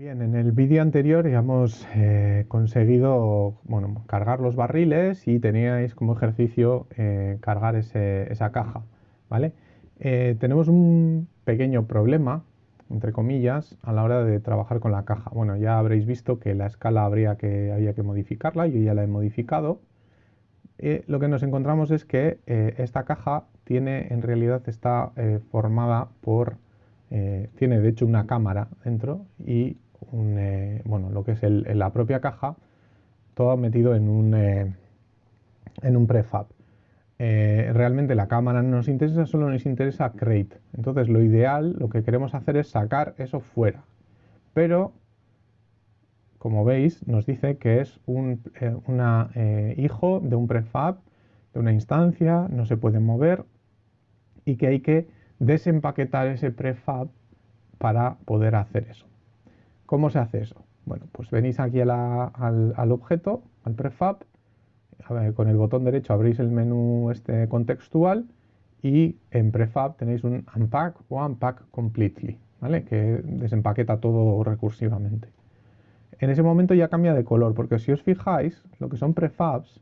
Bien, en el vídeo anterior ya hemos eh, conseguido bueno, cargar los barriles y teníais como ejercicio eh, cargar esa caja, ¿vale? Eh, tenemos un pequeño problema, entre comillas, a la hora de trabajar con la caja. Bueno, ya habréis visto que la escala habría que, había que modificarla, yo ya la he modificado. lo que nos encontramos es que esta caja tiene, en realidad está formada por tiene de hecho una cámara dentro y eh, bueno, lo que es la propia caja, todo metido en un, eh, prefab. Eh, realmente la cámara no nos interesa, solo nos interesa crate. Entonces lo ideal, lo que queremos hacer es sacar eso fuera. Pero, como veis, nos dice que es un hijo de un prefab, de una instancia, no se puede mover y que hay que desempaquetar ese prefab para poder hacer eso. ¿Cómo se hace eso? Bueno, pues venís aquí al, objeto, al prefab, con el botón derecho abrís el menú este contextual y en prefab tenéis un unpack o unpack completely, ¿vale? Que desempaqueta todo recursivamente. En ese momento ya cambia de color, porque si os fijáis, lo que son prefabs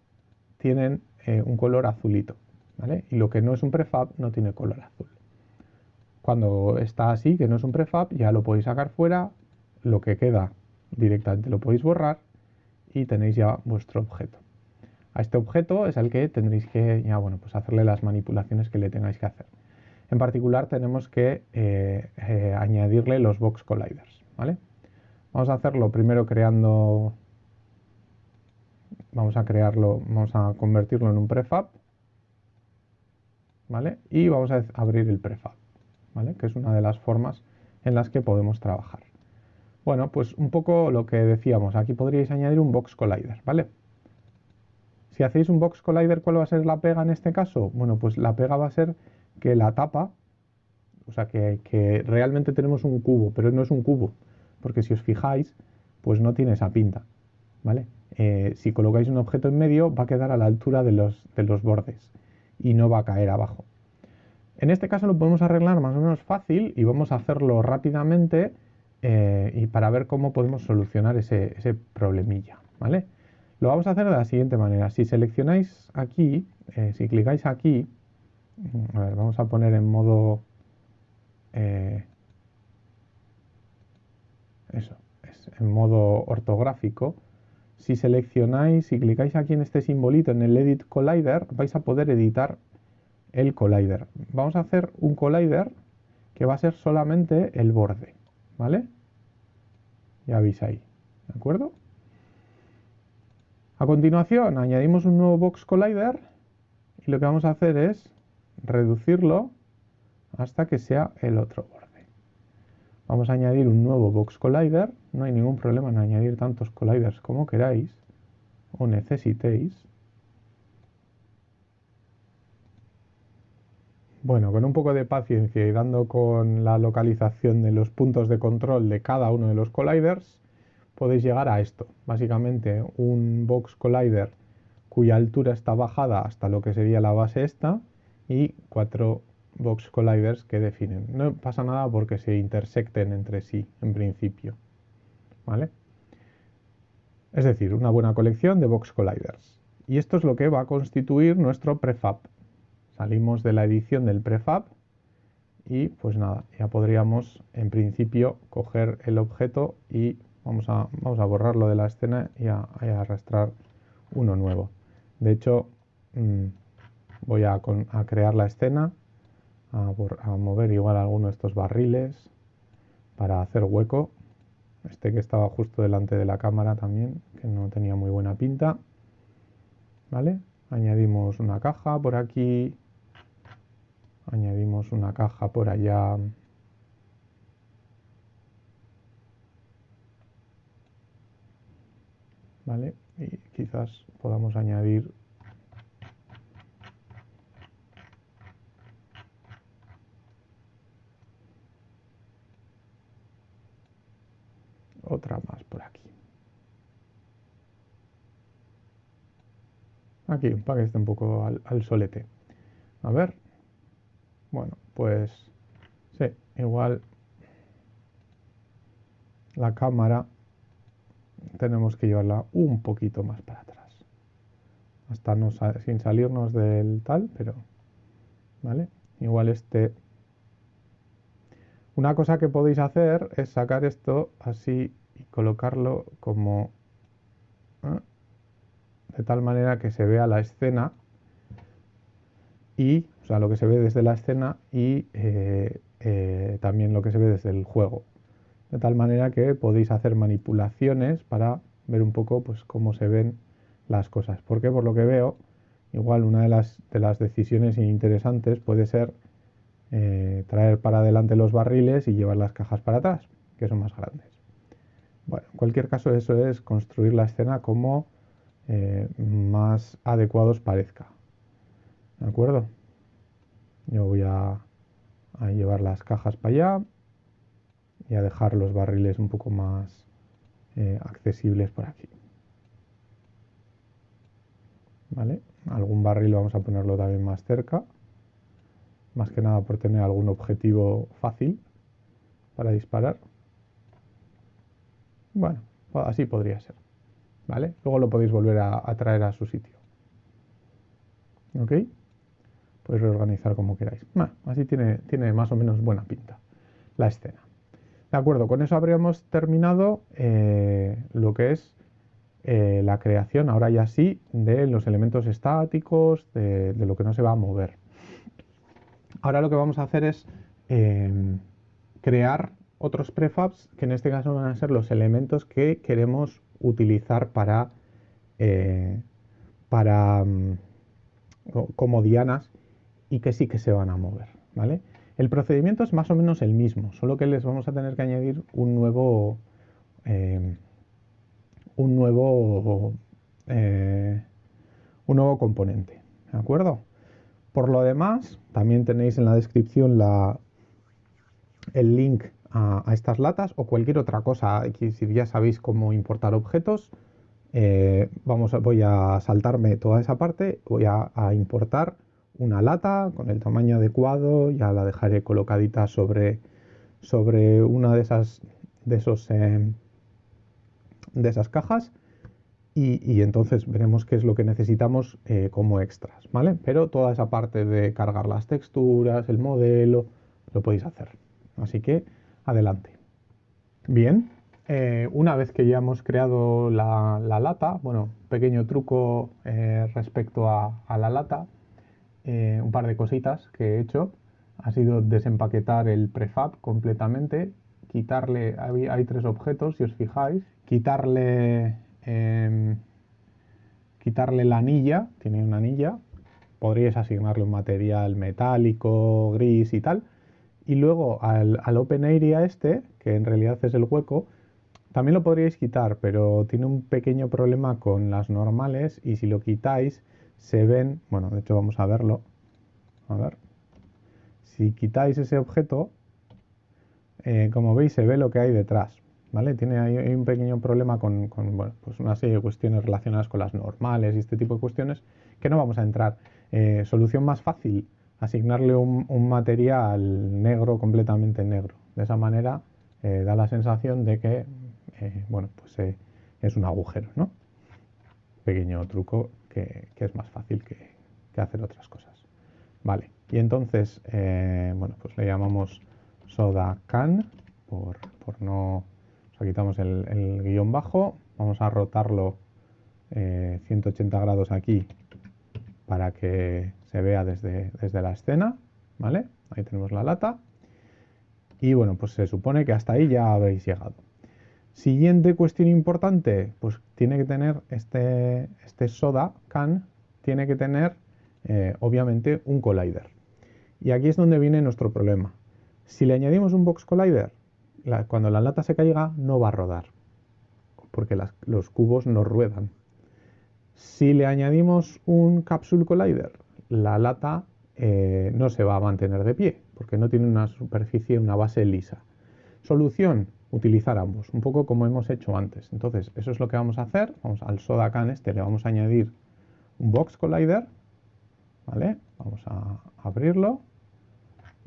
tienen eh, un color azulito, ¿vale? Y lo que no es un prefab no tiene color azul. Cuando está así, que no es un prefab, ya lo podéis sacar fuera, lo que queda directamente lo podéis borrar y tenéis ya vuestro objeto. A este objeto es al que tendréis que ya, bueno, pues hacerle las manipulaciones que le tengáis que hacer. En particular tenemos que eh, eh, añadirle los box colliders. ¿vale? Vamos a hacerlo primero creando, vamos a crearlo, vamos a convertirlo en un prefab ¿vale? y vamos a abrir el prefab, ¿vale? que es una de las formas en las que podemos trabajar. Bueno, pues un poco lo que decíamos, aquí podríais añadir un box collider, ¿vale? Si hacéis un box collider, ¿cuál va a ser la pega en este caso? Bueno, pues la pega va a ser que la tapa, o sea, que, realmente tenemos un cubo, pero no es un cubo, porque si os fijáis, pues no tiene esa pinta, ¿vale? Eh, si colocáis un objeto en medio, va a quedar a la altura de los, de los bordes y no va a caer abajo. En este caso lo podemos arreglar más o menos fácil y vamos a hacerlo rápidamente eh, y para ver cómo podemos solucionar ese, problemilla, ¿vale? Lo vamos a hacer de la siguiente manera. Si seleccionáis aquí, eh, si clicáis aquí, mm, vamos a poner en modo... Eh, eso, es en modo ortográfico. Si seleccionáis, y clicáis aquí en este simbolito, en el Edit Collider, vais a poder editar el collider. Vamos a hacer un collider que va a ser solamente el borde. ¿Vale? Ya veis ahí, ¿de acuerdo? A continuación añadimos un nuevo box collider y lo que vamos a hacer es reducirlo hasta que sea el otro borde. Vamos a añadir un nuevo box collider, no hay ningún problema en añadir tantos colliders como queráis o necesitéis. Bueno, con un poco de paciencia y dando con la localización de los puntos de control de cada uno de los colliders, podéis llegar a esto. Básicamente un box collider cuya altura está bajada hasta lo que sería la base esta y cuatro box colliders que definen. No pasa nada porque se intersecten entre sí en principio. ¿Vale? Es decir, una buena colección de box colliders. Y esto es lo que va a constituir nuestro prefab. Salimos de la edición del prefab y pues nada, ya podríamos en principio coger el objeto y vamos a, vamos a borrarlo de la escena y a, arrastrar uno nuevo. De hecho, mm, voy a, crear la escena, a, mover igual alguno de estos barriles para hacer hueco. Este que estaba justo delante de la cámara también, que no tenía muy buena pinta. ¿Vale? Añadimos una caja por aquí, añadimos una caja por allá ¿vale? y quizás podamos añadir otra más por aquí aquí para que esté un poco al, al solete a ver bueno, pues sí, igual la cámara tenemos que llevarla un poquito más para atrás. Hasta no sin salirnos del tal, pero ¿vale? Igual este una cosa que podéis hacer es sacar esto así y colocarlo como ¿eh? de tal manera que se vea la escena y, sea, lo que se ve desde la escena y eh, eh, también lo que se ve desde el juego. De tal manera que podéis hacer manipulaciones para ver un poco pues, cómo se ven las cosas. Porque por lo que veo, igual una de las, de las decisiones interesantes puede ser eh, traer para adelante los barriles y llevar las cajas para atrás, que son más grandes. Bueno, en cualquier caso eso es construir la escena como eh, más adecuado os parezca. ¿De acuerdo? Yo voy a, llevar las cajas para allá y a dejar los barriles un poco más eh, accesibles por aquí. ¿Vale? Algún barril vamos a ponerlo también más cerca más que nada por tener algún objetivo fácil para disparar. Bueno, así podría ser. ¿Vale? Luego lo podéis volver a, traer a su sitio. ¿Ok? Podéis reorganizar como queráis. así tiene, tiene más o menos buena pinta la escena. De acuerdo, con eso habríamos terminado eh, lo que es eh, la creación, ahora ya sí, de los elementos estáticos, de lo que no se va a mover. Ahora lo que vamos a hacer es em, crear otros prefabs que en este caso van a ser los elementos que queremos utilizar para, eh, para mm, como dianas y que sí que se van a mover. ¿vale? El procedimiento es más o menos el mismo, solo que les vamos a tener que añadir un nuevo, em, un nuevo, eh, un nuevo componente. ¿De acuerdo? Por lo demás, también tenéis en la descripción el link a, estas latas o cualquier otra cosa. Si ya sabéis cómo importar objetos, eh, vamos voy a saltarme toda esa parte, voy a, importar una lata con el tamaño adecuado, ya la dejaré colocadita sobre, sobre una de esas, de esos, eh, de esas cajas y, entonces veremos qué es lo que necesitamos eh, como extras, ¿vale? Pero toda esa parte de cargar las texturas, el modelo, lo podéis hacer. Así que adelante. Bien, eh, una vez que ya hemos creado la, lata, bueno, pequeño truco respecto a, la lata, un par de cositas que he hecho, ha sido desempaquetar el prefab completamente, quitarle, hay, tres objetos si os fijáis, quitarle Em, quitarle la anilla, tiene una anilla, podríais asignarle un material metálico, gris y tal, y luego al, Open Area este, que en realidad es el hueco, también lo podríais quitar, pero tiene un pequeño problema con las normales y si lo quitáis se ven, bueno, de hecho vamos a verlo, a ver, si quitáis ese objeto, eh, como veis se ve lo que hay detrás, ¿vale? Tiene ahí un pequeño problema con, pues una serie de cuestiones relacionadas con las normales y este tipo de cuestiones que no vamos a entrar. Eh, solución más fácil, asignarle un, material negro, completamente negro. De esa manera eh, da la sensación de que, bueno, pues es un agujero, ¿no? Pequeño truco que, es más fácil que, hacer otras cosas. Vale, y entonces, bueno, pues le llamamos soda can por, por no quitamos el, guion bajo, vamos a rotarlo 180 eh, grados aquí para que se vea desde, desde la escena, ¿vale? Ahí tenemos la lata. Y bueno, pues se supone que hasta ahí ya habéis llegado. Siguiente cuestión importante, pues tiene que tener este, este soda can, tiene que tener eh, obviamente un collider. Y aquí es donde viene nuestro problema. Si le añadimos un box collider, cuando la lata se caiga no va a rodar, porque los cubos no ruedan. Si le añadimos un capsule collider, la lata eh, no se va a mantener de pie, porque no tiene una superficie, una base lisa. Solución, utilizar ambos, un poco como hemos hecho antes. Entonces, eso es lo que vamos a hacer. Vamos al soda can este, le vamos a añadir un box collider, ¿vale? Vamos a abrirlo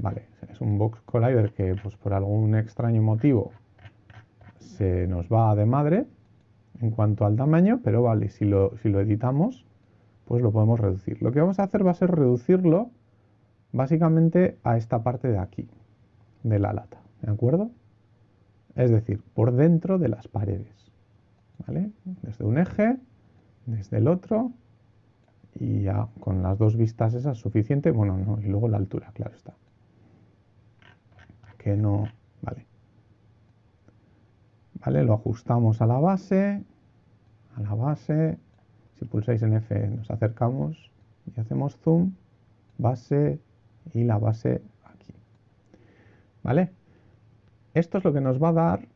Vale, es un box collider que pues por algún extraño motivo se nos va de madre en cuanto al tamaño, pero vale, si lo, editamos, pues lo podemos reducir. Lo que vamos a hacer va a ser reducirlo básicamente a esta parte de aquí, de la lata, ¿de acuerdo? Es decir, por dentro de las paredes, ¿vale? Desde un eje, desde el otro, y ya con las dos vistas esas es suficiente, bueno, no, y luego la altura, claro está. Que no, vale. Vale, lo ajustamos a la base, a la base, si pulsáis en F nos acercamos y hacemos zoom, base y la base aquí. ¿Vale? Esto es lo que nos va a dar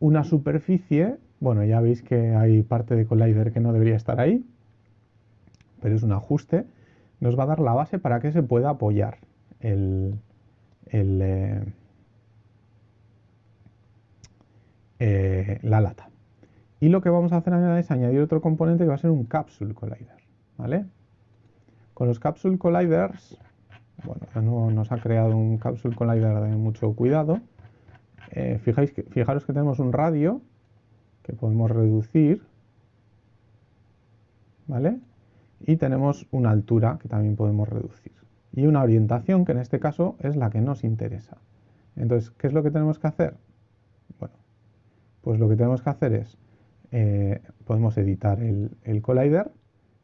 una superficie, bueno, ya veis que hay parte de Collider que no debería estar ahí, pero es un ajuste, nos va a dar la base para que se pueda apoyar eh, eh, la lata. Y lo que vamos a hacer es añadir otro componente que va a ser un Capsule Collider. ¿vale? Con los Capsule Colliders, bueno, nos ha creado un Capsule Collider de mucho cuidado. Eh, fijaros que tenemos un radio que podemos reducir, ¿vale? Y tenemos una altura que también podemos reducir. Y una orientación que en este caso es la que nos interesa. Entonces, ¿qué es lo que tenemos que hacer? Bueno, pues lo que tenemos que hacer es, eh, podemos editar el, el collider,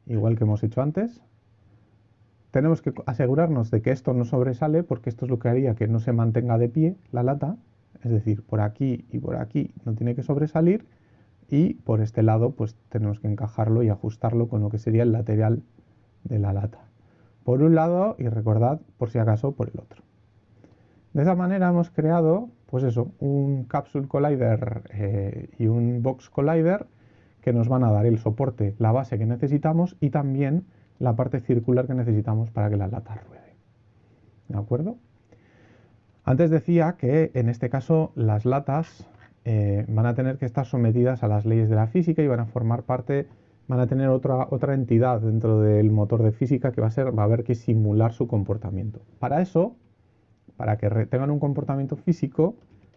igual que hemos hecho antes, tenemos que asegurarnos de que esto no sobresale porque esto es lo que haría que no se mantenga de pie la lata es decir, por aquí y por aquí no tiene que sobresalir y por este lado pues tenemos que encajarlo y ajustarlo con lo que sería el lateral de la lata. Por un lado y recordad por si acaso por el otro. De esa manera hemos creado pues eso, un Capsule Collider eh, y un Box Collider que nos van a dar el soporte, la base que necesitamos y también la parte circular que necesitamos para que la lata ruede. ¿De acuerdo? Antes decía que en este caso las latas eh, van a tener que estar sometidas a las leyes de la física y van a formar parte, van a tener otra, otra entidad dentro del motor de física que va a, ser, va a haber que simular su comportamiento. Para eso, para que tengan un comportamiento físico,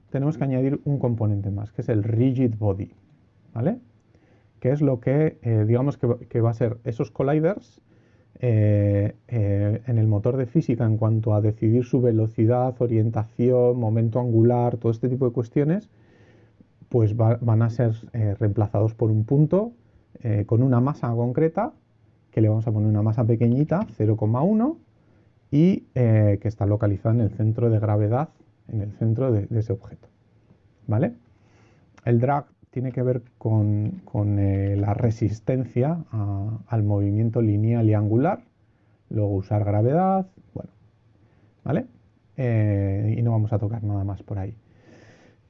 tenemos que añadir un componente más, que es el rigid body, ¿vale? Que es lo que, eh, digamos que, va a ser esos colliders eh, en el motor de física en cuanto a decidir su velocidad, orientación, momento angular, todo este tipo de cuestiones, pues van a ser eh, reemplazados por un punto con una masa concreta, que le vamos a poner una masa pequeñita, 0,1, y que está localizada en el centro de gravedad, en el centro de, ese objeto. ¿Vale? El drag tiene que ver con, eh, la resistencia al movimiento lineal y angular, luego usar gravedad, bueno, ¿vale? Eh, y no vamos a tocar nada más por ahí.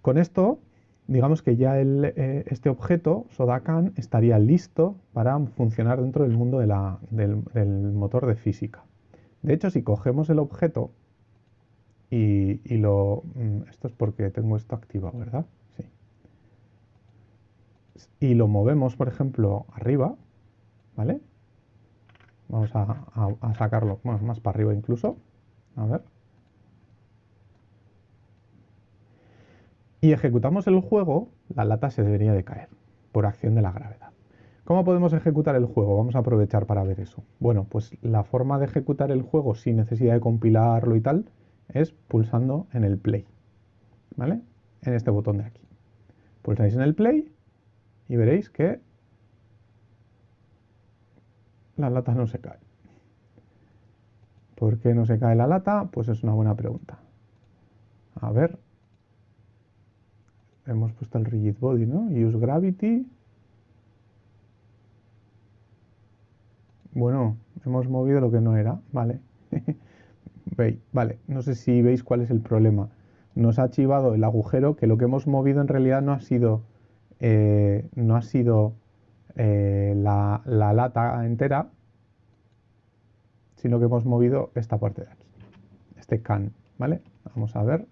Con esto, digamos que ya eh, este objeto, Sodakan, estaría listo para funcionar dentro del mundo del, motor de física. De hecho, si cogemos el objeto y, lo... Mm, esto es porque tengo esto activado, ¿verdad? y lo movemos, por ejemplo, arriba, ¿vale? Vamos a, sacarlo más para arriba incluso. A ver. Y ejecutamos el juego, la lata se debería de caer por acción de la gravedad. ¿Cómo podemos ejecutar el juego? Vamos a aprovechar para ver eso. Bueno, pues la forma de ejecutar el juego sin necesidad de compilarlo y tal es pulsando en el play. ¿Vale? En este botón de aquí. Pulsáis en el play y veréis que la lata no se cae. ¿Por qué no se cae la lata? Pues es una buena pregunta. A ver. Hemos puesto el rigid body, ¿no? Use gravity. Bueno, hemos movido lo que no era, vale. vale, no sé si veis cuál es el problema. Nos ha chivado el agujero que lo que hemos movido en realidad no ha sido eh, no ha sido eh, la, lata entera, sino que hemos movido esta parte de aquí, este can, ¿vale? Vamos a ver.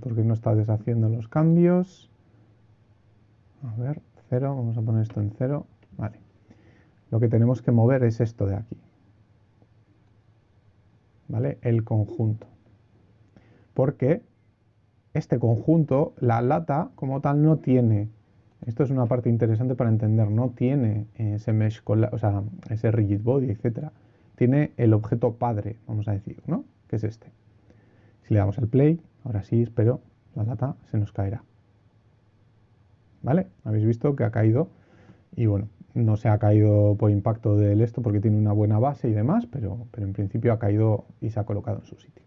Porque no está deshaciendo los cambios. A ver, cero, vamos a poner esto en cero, vale. Lo que tenemos que mover es esto de aquí, ¿vale? El conjunto. Porque este conjunto, la lata como tal no tiene, esto es una parte interesante para entender, no tiene ese mesh, o sea, ese rigid body, etcétera. Tiene el objeto padre, vamos a decir, ¿no? Que es este. Le damos al play, ahora sí, espero, la lata se nos caerá. ¿Vale? Habéis visto que ha caído y bueno, no se ha caído por impacto del esto porque tiene una buena base y demás, pero, pero en principio ha caído y se ha colocado en su sitio.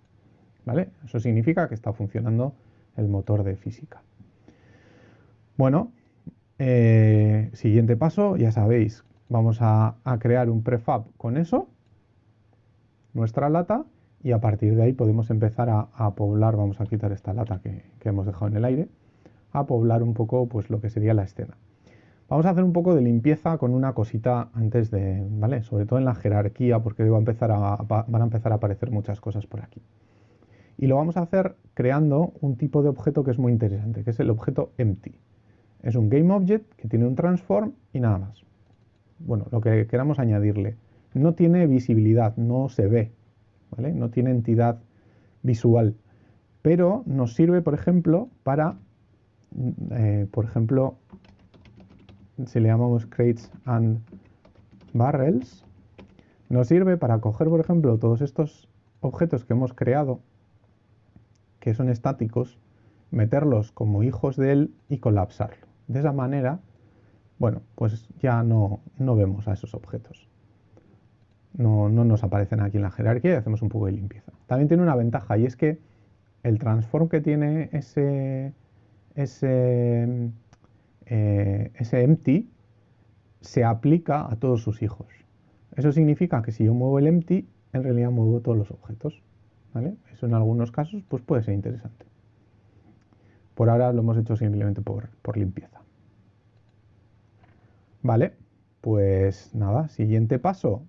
¿Vale? Eso significa que está funcionando el motor de física. Bueno, eh, siguiente paso, ya sabéis, vamos a, crear un prefab con eso, nuestra lata, y a partir de ahí podemos empezar a, poblar, vamos a quitar esta lata que, hemos dejado en el aire, a poblar un poco pues lo que sería la escena. Vamos a hacer un poco de limpieza con una cosita antes de, ¿vale? Sobre todo en la jerarquía, porque va a empezar a, van a empezar a aparecer muchas cosas por aquí. Y lo vamos a hacer creando un tipo de objeto que es muy interesante, que es el objeto empty. Es un GameObject que tiene un transform y nada más. Bueno, lo que queramos añadirle. No tiene visibilidad, no se ve, No tiene entidad visual, pero nos sirve, por ejemplo, para, eh, por ejemplo, si le llamamos crates and barrels, nos sirve para coger, por ejemplo, todos estos objetos que hemos creado, que son estáticos, meterlos como hijos de él y colapsarlo. De esa manera, bueno, pues ya no, no vemos a esos objetos. No, no, nos aparecen aquí en la jerarquía y hacemos un poco de limpieza. También tiene una ventaja y es que el transform que tiene ese, ese eh, ese empty se aplica a todos sus hijos. Eso significa que si yo muevo el empty, en realidad muevo todos los objetos. Eso en algunos casos pues puede ser interesante. Por ahora lo hemos hecho simplemente por, por limpieza. Vale, pues nada, siguiente paso.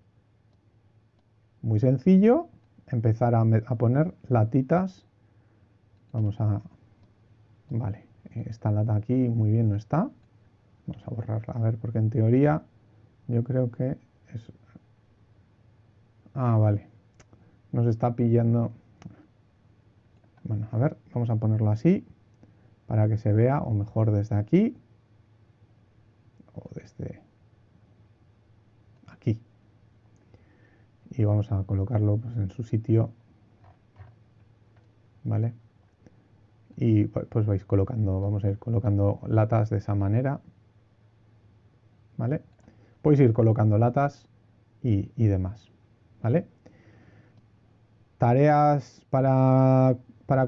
Muy sencillo, empezar a, poner latitas. Vamos a... Vale, esta lata aquí muy bien no está. Vamos a borrarla, a ver, porque en teoría yo creo que es... Ah, vale. Nos está pillando... Bueno, a ver, vamos a ponerlo así para que se vea, o mejor desde aquí, o desde aquí. Y vamos a colocarlo pues, en su sitio, ¿vale? y pues vais colocando, vamos a ir colocando latas de esa manera, ¿vale? Podéis ir colocando latas y, demás, ¿vale? Tareas para,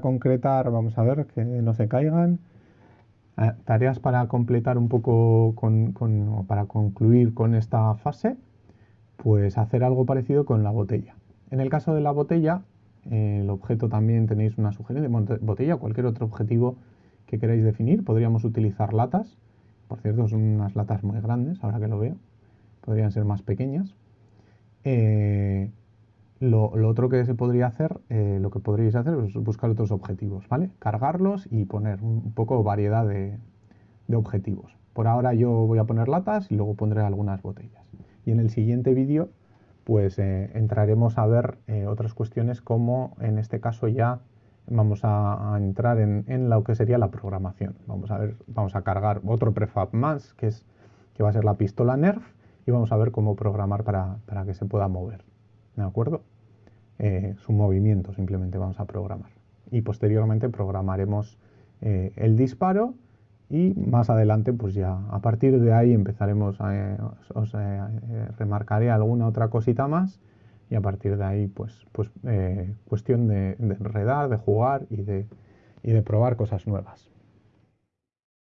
concretar, vamos a ver que no se caigan. Ah, tareas para completar un poco con, con, para concluir con esta fase, pues hacer algo parecido con la botella. En el caso de la botella, el objeto también tenéis una sugerencia, botella, cualquier otro objetivo que queráis definir. Podríamos utilizar latas. Por cierto, son unas latas muy grandes, ahora que lo veo. Podrían ser más pequeñas. Eh, lo, otro que se podría hacer, eh, lo que podríais hacer es buscar otros objetivos, ¿vale? Cargarlos y poner un poco variedad de, de objetivos. Por ahora yo voy a poner latas y luego pondré algunas botellas. Y en el siguiente vídeo pues eh, entraremos a ver eh, otras cuestiones como en este caso ya vamos a, entrar en, lo que sería la programación. Vamos a ver, vamos a cargar otro prefab más que es que va a ser la pistola Nerf y vamos a ver cómo programar para, que se pueda mover. ¿De acuerdo? Eh, su movimiento simplemente vamos a programar. Y posteriormente programaremos el disparo y más adelante pues ya a partir de ahí empezaremos a, eh, os, eh, remarcaré alguna otra cosita más y a partir de ahí pues, pues eh, cuestión de, de enredar, de jugar y de, y de probar cosas nuevas.